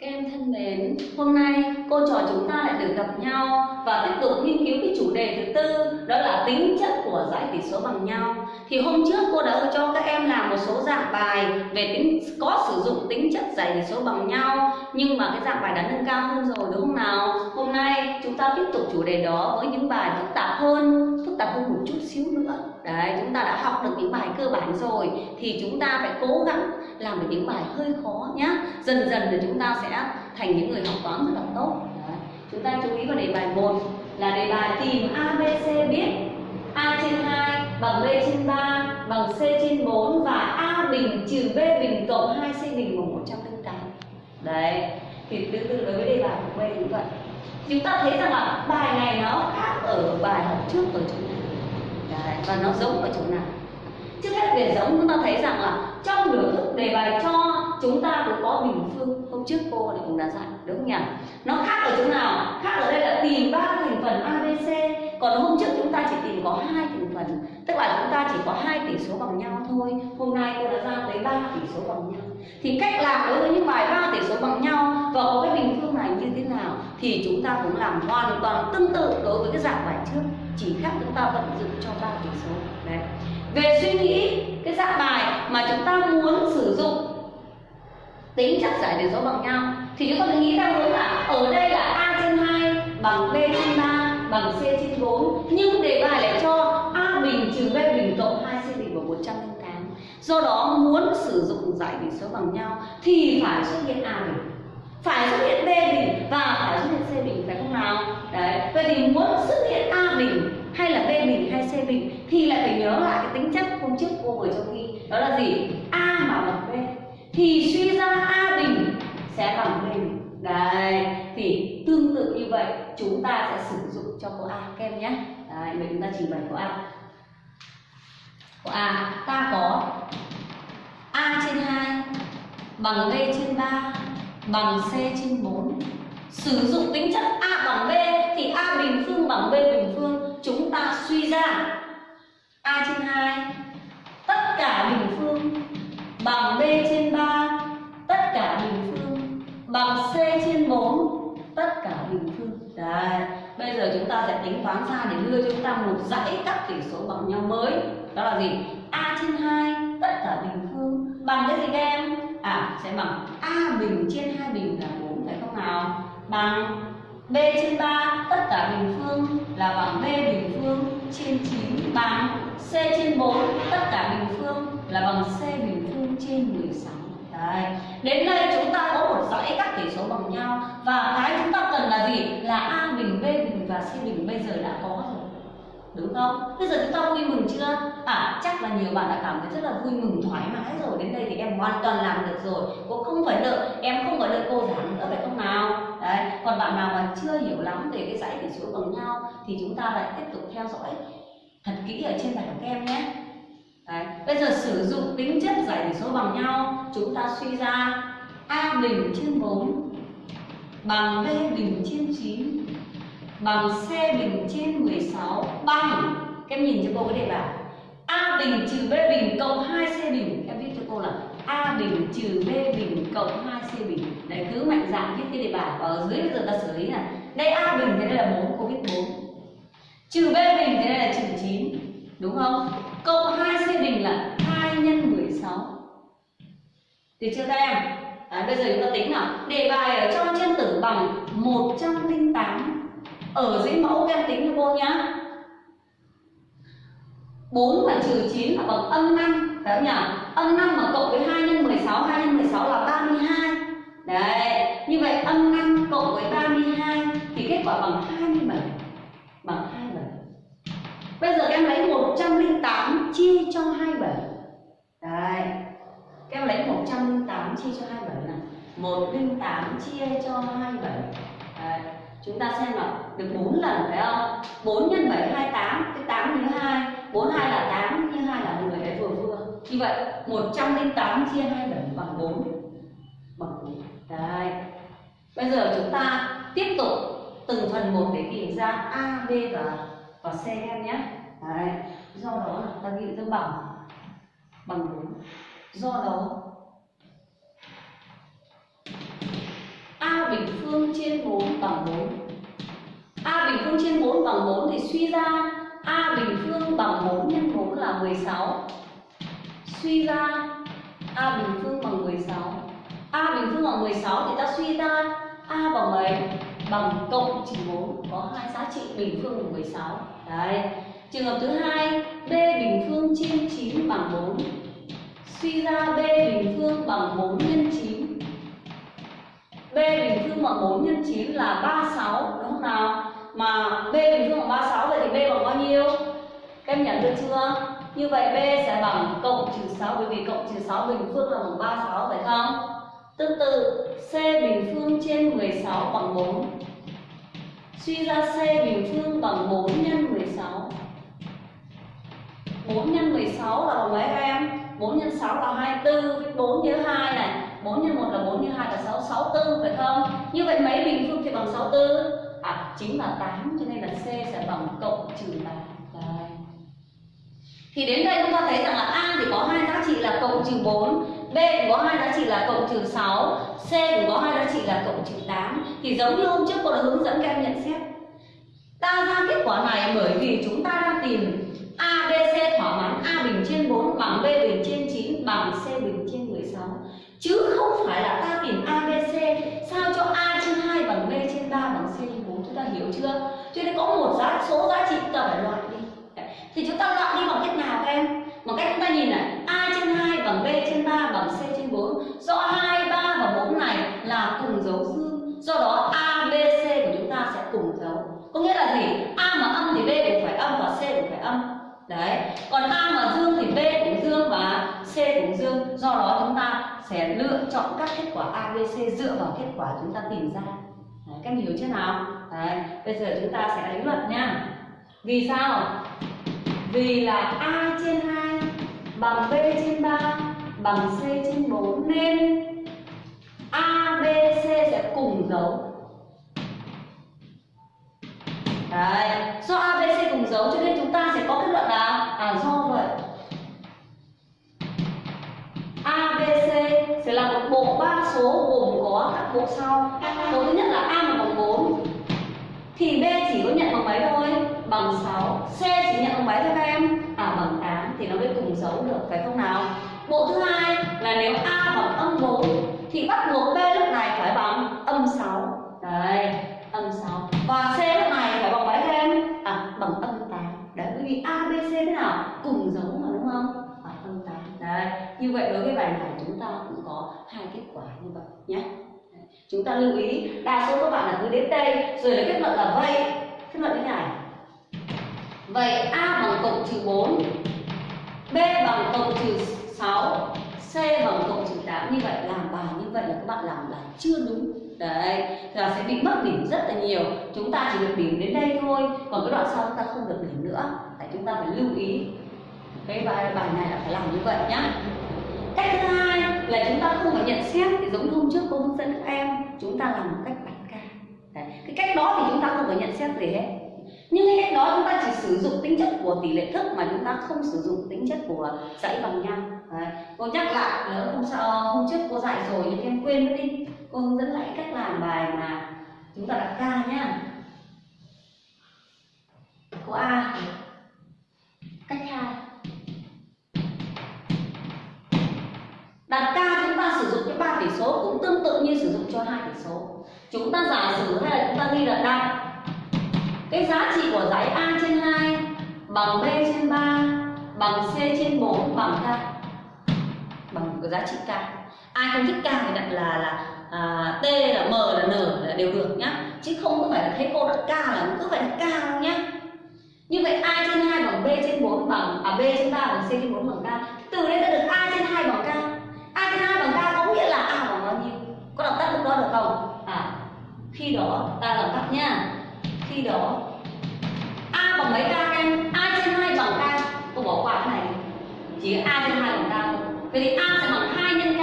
Các em thân mến, hôm nay cô trò chúng ta lại được gặp nhau và tiếp tục nghiên cứu cái chủ đề thứ tư đó là tính chất của giải tỷ số bằng nhau. Thì hôm trước cô đã cho các em làm một số dạng bài về tính có sử dụng tính chất giải tỷ số bằng nhau nhưng mà cái dạng bài đã nâng cao hơn rồi đúng không nào? Hôm nay chúng ta tiếp tục chủ đề đó với những bài phức tạp hơn, phức tạp hơn một chút xíu nữa. Đấy, chúng ta đã học được những bài cơ bản rồi thì chúng ta phải cố gắng làm được những bài hơi khó nhé. Dần dần thì chúng ta sẽ thành những người học toán rất là tốt Đấy. chúng ta chú ý vào đề bài 1 là đề bài tìm ABC biết A trên 2 bằng B trên 3 bằng C trên 4 và A bình trừ B bình cộng 2C bình bằng 108 đấy thì tương tự đối với đề bài của B cũng vậy. Chúng ta thấy rằng là bài này nó khác ở bài học trước ở chỗ nào. Đấy, và nó giống ở chỗ nào. Trước hết về giống chúng ta thấy rằng là trong biểu thức đề bài cho chúng ta cũng có bình phương. Hôm trước cô thì cũng đã dạy đúng không nhỉ? Nó khác ở chỗ nào? Khác ở đây là tìm ba thành phần abc còn hôm trước chúng ta chỉ tìm có hai quả chúng ta chỉ có hai tỷ số bằng nhau thôi. Hôm nay cô đã ra tới ba tỷ số bằng nhau. Thì cách làm đối với những bài ba tỷ số bằng nhau và có cái bình phương này như thế nào thì chúng ta cũng làm hoàn toàn tương tự đối với cái dạng bài trước. Chỉ khác chúng ta vận dụng cho ba tỷ số. Đấy. Về suy nghĩ, cái dạng bài mà chúng ta muốn sử dụng, tính chất giải tỷ số bằng nhau, thì chúng ta phải nghĩ ra hướng là ở đây là a trên 2 bằng b trên 3 bằng c trên 4 nhưng đề bài lại cho bình trừ b bình cộng 2c bình bằng 108 do đó muốn sử dụng giải bình số bằng nhau thì phải xuất hiện a bình. Phải xuất hiện b bình và phải xuất hiện c bình, phải không nào? Đấy, vậy thì muốn xuất hiện a bình hay là b bình hay c bình thì lại phải nhớ lại cái tính chất hôm trước cô vừa cho ghi đó là gì? A mà bằng b. Thì suy ra a bình sẽ bằng b bình. Đấy, thì tương tự như vậy, chúng ta sẽ sử dụng cho câu a kem nhé. Đấy mình chúng ta trình bày câu a à ta có a trên 2 bằng b trên 3 bằng c trên 4 sử dụng tính chất a bằng b thì a bình phương bằng b bình phương. Chúng ta suy ra a trên 2 tất cả bình phương, bằng b trên 3 tất cả bình phương, bằng c trên 4 tất cả bình phương. Đấy. Bây giờ chúng ta sẽ tính toán ra để đưa cho chúng ta một dãy các tỉ số bằng nhau mới. Đó là gì? A trên 2 tất cả bình phương bằng cái gì các em? À sẽ bằng A bình trên 2 bình là 4 phải không nào? Bằng B trên 3 tất cả bình phương là bằng B bình phương trên 9 bằng C trên 4 tất cả bình phương là bằng C bình phương trên 16 Đấy. Đến đây chúng ta có một dãy các tỷ số bằng nhau và cái chúng ta cần là gì? Là A bình, B bình và C bình bây giờ đã có rồi. Đúng không? Bây giờ chúng ta vui mừng chưa? À chắc là nhiều bạn đã cảm thấy rất là vui mừng thoải mái rồi Đến đây thì em hoàn toàn làm được rồi Cô không phải đợi, em không phải đợi cô giảng nữa phải không nào? Đấy. Còn bạn nào mà chưa hiểu lắm về cái dãy tỷ số bằng nhau Thì chúng ta lại tiếp tục theo dõi thật kỹ ở trên bài của các em nhé Đấy. Bây giờ sử dụng tính chất giải tỷ số bằng nhau Chúng ta suy ra A bình trên 4 Bằng B bình trên 9 Bằng C bình trên 16 Bằng Các em nhìn cho cô cái đề bài A bình trừ B bình cộng 2C bình. Em viết cho cô là A bình trừ B bình cộng 2C bình. Đấy cứ mạnh dạn viết cái đề bài Và ở dưới bây giờ ta xử lý này. Đây A bình thế đây là 4, cô viết 4 Trừ B bình thế đây là trừ 9 Đúng không? Cộng 2C bình là 2 nhân 16 Được chưa các em? Đấy, bây giờ chúng ta tính nào? Đề bài ở trong trên tử bằng 108 ở dưới mẫu các em tính cho cô nhá. 4 mà trừ 9 là bằng âm 5 Phải không nhỉ? Âm 5 mà cộng với 2 nhân 16 2 nhân 16 là 32 Đấy, Như vậy âm 5 cộng với 32 Thì kết quả bằng 27 Bằng 27 Bây giờ các em lấy 108 chia cho 27 Đấy Các em lấy 108 chia cho 27 nào. 108 chia cho 27 Đấy. Chúng ta xem là Được 4 lần phải không? 4 nhân 7 28 Cái 8 như 2 42 là 8 Như 2 là 10 Đấy vừa vừa. Như vậy 108 chia 27 bằng 4 Bằng 4 Đấy. Bây giờ chúng ta tiếp tục từng phần một để tìm ra A, B và và C em nhé. Đấy. do đó ta ghi ra bằng bằng 4 do đó bình phương trên 4 bằng 4 A bình phương trên 4 bằng 4 thì suy ra A bình phương bằng 4 nhân 4 là 16 Suy ra A bình phương bằng 16 A bình phương bằng 16 thì ta suy ra A bằng mấy? Bằng cộng trừ 4 Có hai giá trị bình phương bằng 16 Đấy. Trường hợp thứ hai, B bình phương trên 9 bằng 4 Suy ra B bình phương bằng 4 nhân 9 B bình phương bằng 4 nhân 9 là 36 đúng không nào? Mà B bình phương bằng 36 vậy thì B bằng bao nhiêu? Các em nhận được chưa? Như vậy B sẽ bằng cộng trừ 6 bởi vì cộng trừ 6 bình phương là bằng 36 phải không? Tương tự, C bình phương trên 16 bằng 4 Suy ra C bình phương bằng 4 nhân 16 4 nhân 16 là bằng mấy các em? 4 nhân 6 là 24 4 nhớ 2 này 4 nhân 1 là 4 nhân 2 là 6 64 phải không? Như vậy mấy bình phương thì bằng 64? À chính là 8 cho nên là C sẽ bằng cộng trừ 8 Đây. Thì đến đây chúng ta thấy rằng là A thì có hai giá trị là cộng trừ 4 B cũng có hai giá trị là cộng trừ 6 C cũng có hai giá trị là cộng trừ 8 Thì giống như hôm trước cô đã hướng dẫn các em nhận xét Ta ra kết quả này bởi vì chúng ta đang tìm A, B, C thỏa mãn A bình trên 4 bằng B bình trên 9 bằng C bình trên 16 Chứ không phải là ta tìm abc sao cho A trên 2 bằng B trên 3 bằng C trên 4 Chúng ta hiểu chưa? Cho nên có một giá số giá trị chúng ta phải loại đi. Thì chúng ta loại đi bằng cách nào các em? Bằng cách chúng ta nhìn này. A trên 2 bằng B trên 3 bằng C trên 4 Do 2, 3 và 4 này là cùng dấu dương Do đó abc của chúng ta sẽ cùng dấu. Có nghĩa là gì? A mà âm thì B cũng phải âm và C cũng phải âm. Đấy, còn A mà dương thì B cũng dương và C cũng dương. Do đó chúng ta sẽ lựa chọn các kết quả A, B, C dựa vào kết quả chúng ta tìm ra Đấy, các em hiểu chưa nào? Đấy, bây giờ chúng ta sẽ đánh luật nha Vì sao? Vì là A trên 2 bằng B trên 3 bằng C trên 4 nên A, B, C sẽ cùng dấu Đấy, do A, B, C cùng dấu cho nên chúng ta sẽ có kết luận là à do vậy thì là một bộ ba số gồm có các bộ sau Bộ thứ nhất là A mà bằng 4 Thì B chỉ có nhận bằng mấy thôi? Bằng 6 C chỉ nhận bằng mấy thôi các em? À bằng 8 thì nó mới cùng dấu được, phải không nào? Bộ thứ hai là nếu A bằng âm 4 Thì bắt buộc chúng ta lưu ý, đa số các bạn là cứ đến đây, rồi là kết luận là vậy. Kết luận như này vậy a bằng cộng trừ 4 b bằng cộng trừ 6 c bằng cộng trừ 8 như vậy, làm bài như vậy là các bạn làm là chưa đúng. Đấy, là sẽ bị mất điểm rất là nhiều. Chúng ta chỉ được điểm đến đây thôi. Còn cái đoạn sau chúng ta không được điểm nữa. Tại chúng ta phải lưu ý. Cái bài bài này là phải làm như vậy nhá. Cách thứ hai là chúng ta không phải nhận xét thì giống như hôm trước cô hướng dẫn các em, chúng ta làm một cách đặt ca. Đấy. cái cách đó thì chúng ta không phải nhận xét gì hết. Nhưng cái cách đó chúng ta chỉ sử dụng tính chất của tỷ lệ thức mà chúng ta không sử dụng tính chất của dãy bằng nhau Đấy. cô nhắc lại nếu hôm sau, hôm trước cô dạy rồi nhưng em quên mất đi. Cô hướng dẫn lại cách làm bài mà chúng ta đặt ca nhá. Cô a. Cách hai. Đặt k chúng ta sử dụng cho ba tỷ số cũng tương tự như sử dụng cho hai tỷ số. Chúng ta giả sử hay là chúng ta ghi là đặt cái giá trị của dãy a trên 2 bằng b trên 3 bằng c trên 4 bằng k. Bằng cái giá trị k. Ai không thích k thì đặt là là à, t là m là n là đều được nhá. Chứ không có phải là thấy cô đặt k là cứ phải đặt k đâu nhá. Như vậy a trên 2 bằng b trên 4 bằng à b trên 3 bằng c trên 4 bằng k. Từ đây ta được a trên 2 bằng k có đọc tắt lúc đó được không? À khi đó ta làm tắt nhá khi đó, a bằng mấy k em? A trên hai bằng k cô bỏ qua cái này. Chỉ a trên hai bằng k vậy thì a sẽ bằng hai nhân k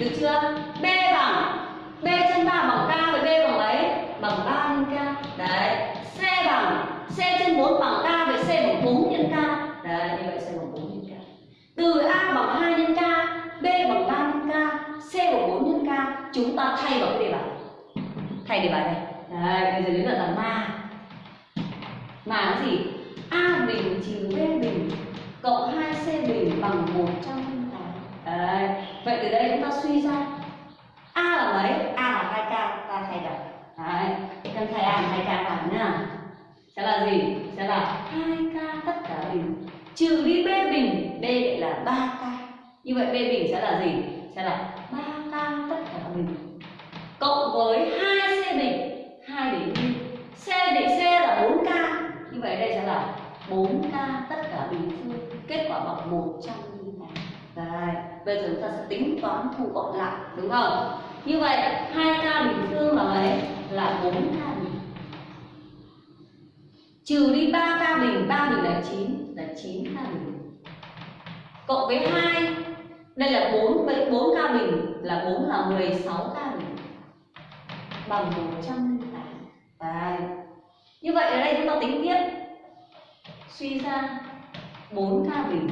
được chưa? B bằng, b trên ba bằng k và b bằng mấy? Bằng ba nhân k đấy. C bằng, c trên bốn bằng k vậy c bằng bốn nhân k đấy, như vậy c bằng bốn nhân k từ a bằng 2 nhân k b bằng 3 nhân k c bằng 4 nhân k chúng ta thay vào cái đề bài? Thay đề bài này. Đấy bây giờ đến lượt là ma. Mà nó gì? A bình trừ b bình cộng 2c bình bằng 108 đấy, vậy từ đây chúng ta suy ra. A là mấy? A là 2k ta thay được đấy cần thay a là 2k vào nha sẽ là gì? Sẽ là 2k tất cả bình. Trừ đi b bình, b lại là 3k như vậy b bình sẽ là gì? Sẽ là 3k tất cả bình cộng với 2c đỉnh 2 đỉnh Y c đỉnh c là 4k như vậy đây sẽ là 4k tất cả bình phương. Kết quả bằng 108 Đấy, bây giờ chúng ta sẽ tính toán thu gọn lại đúng không? Như vậy 2k bình phương là mấy? Là 4k bình. Trừ đi 3k bình 3 bình là 9 là 9k bình. Cộng với 2 đây là 4 với 4k bình là 4 là 16k bình bằng 108 Đấy. Như vậy ở đây chúng ta tính tiếp. Suy ra 4k bình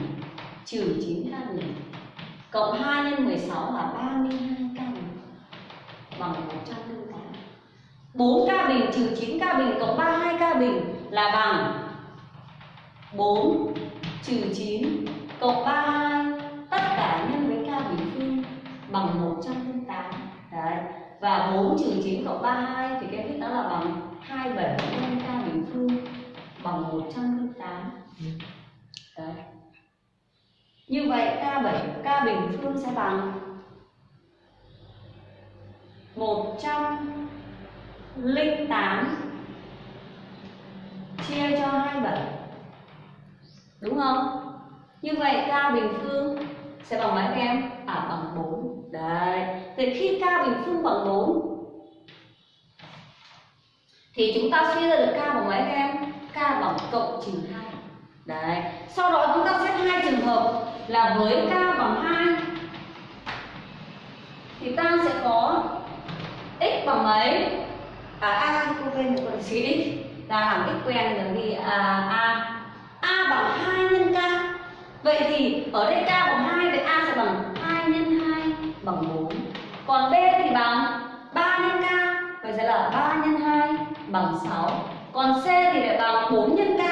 trừ 9k bình cộng 2 nhân 16 là 32k bình bằng 108 4k bình trừ 9k bình cộng 32k bình là bằng 4 trừ 9 cộng 32 và 4 trừ 9 cộng 32 thì cái viết đó là bằng 27 nhân k bình phương bằng 108 đấy như vậy K7 K bình phương sẽ bằng 108 chia cho 27 Đúng không? Như vậy K bình phương sẽ bằng mấy các em? À bằng 4 Đấy. Thì khi K bình phương bằng 4 Thì chúng ta suy ra được K bằng mấy các em? K bằng cộng trừ 2 Đấy. Sau đó chúng ta xét hai trường hợp là với K bằng 2 Thì ta sẽ có x bằng mấy? À A cô quên một con xí x. Ta làm x quen rồi đi à, A. A bằng 2 nhân K. Vậy thì ở đây K bằng 2 vậy A sẽ bằng bằng 4 Còn B thì bằng 3 nhân K Vậy sẽ là 3 nhân 2 bằng 6 Còn C thì lại bằng 4 nhân K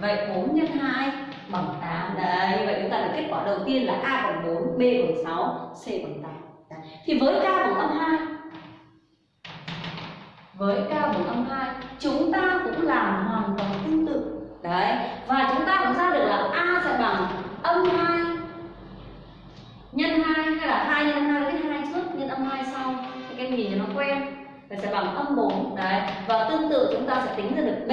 Vậy 4 nhân 2 bằng 8 Đấy, vậy chúng ta được kết quả đầu tiên là A bằng 4, B bằng 6, C bằng 8 Đấy. Thì với K bằng âm 2 Với K bằng âm 2 Chúng ta cũng làm hoàn toàn tương tự. Đấy, và chúng ta cũng ra được là A sẽ bằng âm 2 nhân 2 hay là 2 nhân 2 với 2 trước nhân âm 2 sau thì các em nhìn cho nó quen. Vậy sẽ bằng âm 4 Đấy, và tương tự chúng ta sẽ tính ra được B.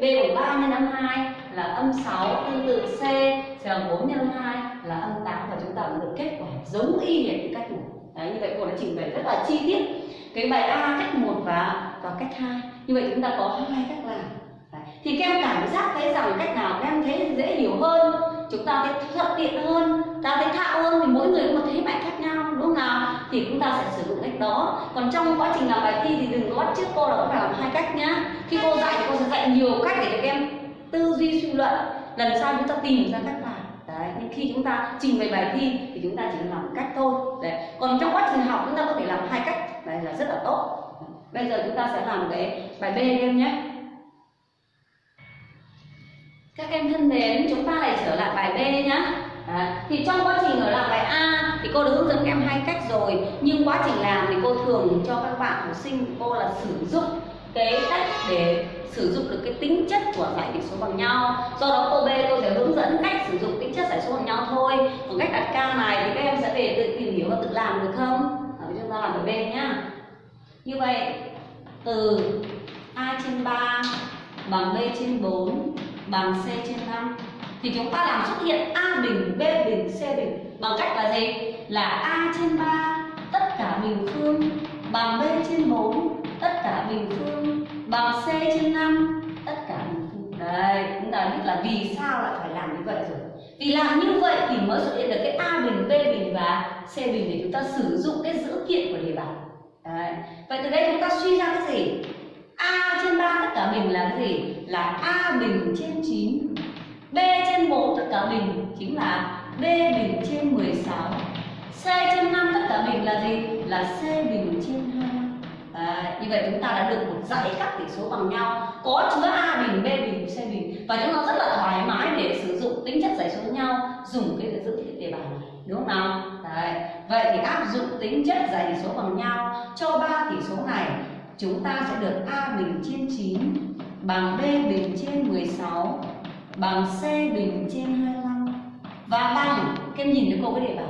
B của 3 nhân âm 2 là âm 6 tương tự C sẽ bằng 4 nhân 2 là âm 8 và chúng ta cũng được kết quả giống y hệt như cách 1 Đấy, như vậy cô đã trình bày rất là chi tiết cái bài A cách 1 và và cách 2 như vậy chúng ta có hai cách làm. Đấy. thì các em cảm giác thấy rằng cách nào các em thấy dễ hiểu hơn? Chúng ta sẽ thuận tiện hơn, ta thấy thạo hơn thì mỗi người có một thế mạnh khác nhau, đúng không nào? Thì chúng ta sẽ sử dụng cách đó. Còn trong quá trình làm bài thi thì đừng có bắt trước cô là cũng phải làm hai cách nhá. Khi cô dạy thì cô sẽ dạy nhiều cách để cho các em tư duy suy luận. Lần sau chúng ta tìm ra cách làm. Đấy nhưng khi chúng ta trình bày bài thi thì chúng ta chỉ làm một cách thôi. Đấy, còn trong quá trình học chúng ta có thể làm hai cách. Đấy là rất là tốt. Bây giờ chúng ta sẽ làm cái bài b em nhé các em thân mến chúng ta lại trở lại bài b nhá. À, thì trong quá trình ở làm bài A thì cô đã hướng dẫn các em hai cách rồi nhưng quá trình làm thì cô thường cho các bạn học sinh của cô là sử dụng cái cách để sử dụng được cái tính chất của giải tỉ số bằng nhau. Do đó cô B cô sẽ hướng dẫn cách sử dụng tính chất giải số bằng nhau thôi. Còn cách đặt ca này thì các em sẽ về tự tìm hiểu và tự làm được không? Ở chúng ta làm bài B nhá. Như vậy từ A trên 3 bằng B trên 4 bằng C trên 5 thì chúng ta làm xuất hiện A bình, B bình, C bình bằng cách là gì? Là A trên 3 tất cả bình phương bằng B trên 4 tất cả bình phương bằng C trên 5 tất cả bình phương. Đây, chúng ta biết là vì sao lại phải làm như vậy rồi. Vì làm như vậy thì mới xuất hiện được cái A bình, B bình và C bình để chúng ta sử dụng cái dữ kiện của đề bài. Đấy. Vậy từ đây chúng ta suy ra cái gì? A trên 3 tất cả bình là cái gì? Là A bình trên 9 B trên 4 tất cả bình chính là B bình trên 16 C trên 5 tất cả bình là gì? Là c bình trên 2 à, như vậy chúng ta đã được một dãy các tỷ số bằng nhau. Có chứa a bình b bình c bình. Và chúng ta rất là thoải mái để sử dụng tính chất dãy số nhau dùng cái dữ liệu đề bài này đúng không nào? Đấy. vậy thì áp dụng tính chất dãy tỷ số bằng nhau cho ba tỷ số này chúng ta sẽ được a bình trên 9 bằng b bình trên 16 bằng c bình trên 25 và bằng em nhìn thấy cô cái đề bài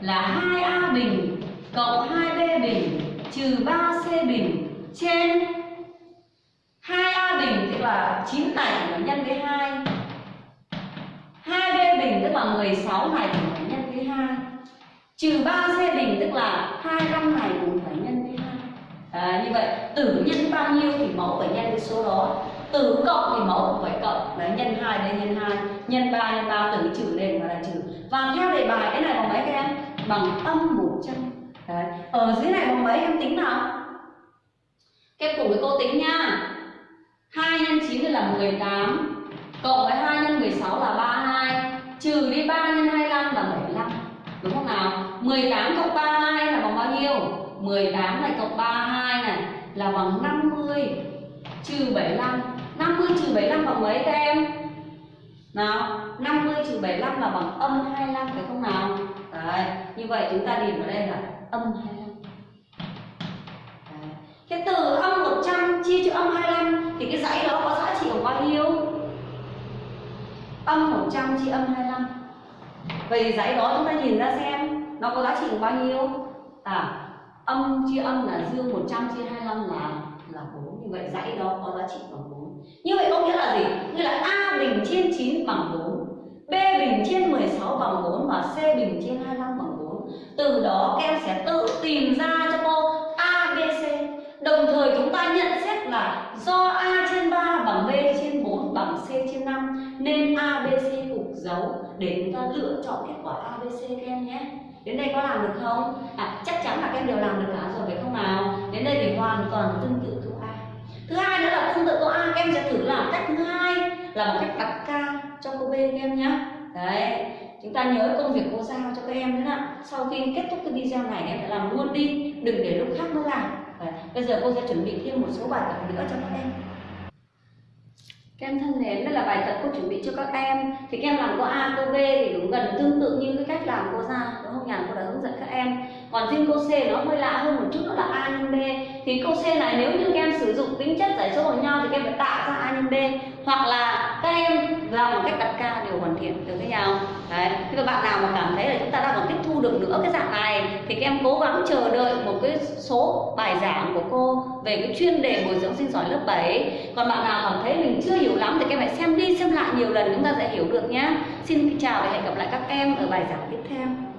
là 2a bình cộng 2b bình trừ 3c bình trên 2a bình, tức là 9 này thì nhân với 2 2b bình, tức là 16 này thì phải nhân với 2 trừ 3c bình, tức là 25 này cũng phải nhân à, như vậy tử nhân bao nhiêu thì mẫu phải nhân cái số đó. Tử cộng thì mẫu cũng phải cộng. Đấy nhân 2 đây nhân 2 nhân 3 nhân 3 tử trừ lên và là trừ. Và theo đề bài cái này bằng mấy các em bằng âm 100 đấy. Ở dưới này bằng mấy em tính nào? Các em cùng với cô tính nha. 2 nhân 9 là 18 cộng với 2 nhân 16 là 32 trừ đi 3 nhân 25 là 75 đúng không nào? 18 cộng 32 là bằng bao nhiêu? 18 này cộng 32 này là bằng 50 trừ 75 50 trừ 75 bằng mấy các em nào 50 trừ 75 là bằng âm 25 phải không nào Đấy, như vậy chúng ta điểm vào đây là âm 25 Đấy. Thế từ âm 100 chia cho âm 25 thì cái dãy đó có giá trị bằng bao nhiêu? Âm 100 chia âm 25 Vậy dãy đó chúng ta nhìn ra xem nó có giá trị bằng bao nhiêu? À, âm chia âm là dương 100 chia 25 là là 4 Như vậy dãy đó có giá trị bằng 4 Như vậy có nghĩa là gì? nghĩa là A bình trên 9 bằng 4 B bình trên 16 bằng 4 và C bình trên 25 bằng 4 Từ đó các em sẽ tự tìm ra cho cô A, B, C. Đồng thời chúng ta nhận xét là do A trên 3 bằng B trên 4 bằng C trên 5 Nên A, B, C cùng dấu để chúng ta lựa chọn kết quả ABC các em nhé. Đến đây có làm được không? À, chắc chắn là các em đều làm được cả rồi phải không nào? Đến đây thì hoàn toàn tương tự câu A. Thứ hai nữa là tương tự câu A các em sẽ thử làm cách thứ hai là một cách đặt ca cho câu B các em nhé. Đấy, chúng ta nhớ công việc cô giao cho các em nữa ạ Sau khi kết thúc cái video này em phải làm luôn đi Đừng để lúc khác mới làm. Đấy, Bây giờ cô sẽ chuẩn bị thêm một số bài tập nữa cho các em các em thân mến, đây là bài tập cô chuẩn bị cho các em Thì các em làm cô A, cô B thì cũng gần tương tự như cái cách làm cô ra Đúng không nhỉ? Cô đã hướng dẫn các em Còn riêng cô C nó hơi lạ hơn một chút đó là thì câu C này nếu như các em sử dụng tính chất giải số bằng nhau Thì các em phải tạo ra A nhân B Hoặc là các em làm một cách đặt ca đều hoàn thiện được với nhau? Đấy, thế các bạn nào mà cảm thấy là chúng ta đang còn tiếp thu được nữa cái dạng này Thì các em cố gắng chờ đợi một cái số bài giảng của cô Về cái chuyên đề bồi dưỡng sinh giỏi lớp 7 Còn bạn nào cảm thấy mình chưa hiểu lắm thì các em hãy xem đi xem lại nhiều lần chúng ta sẽ hiểu được nhé Xin chào và hẹn gặp lại các em ở bài giảng tiếp theo.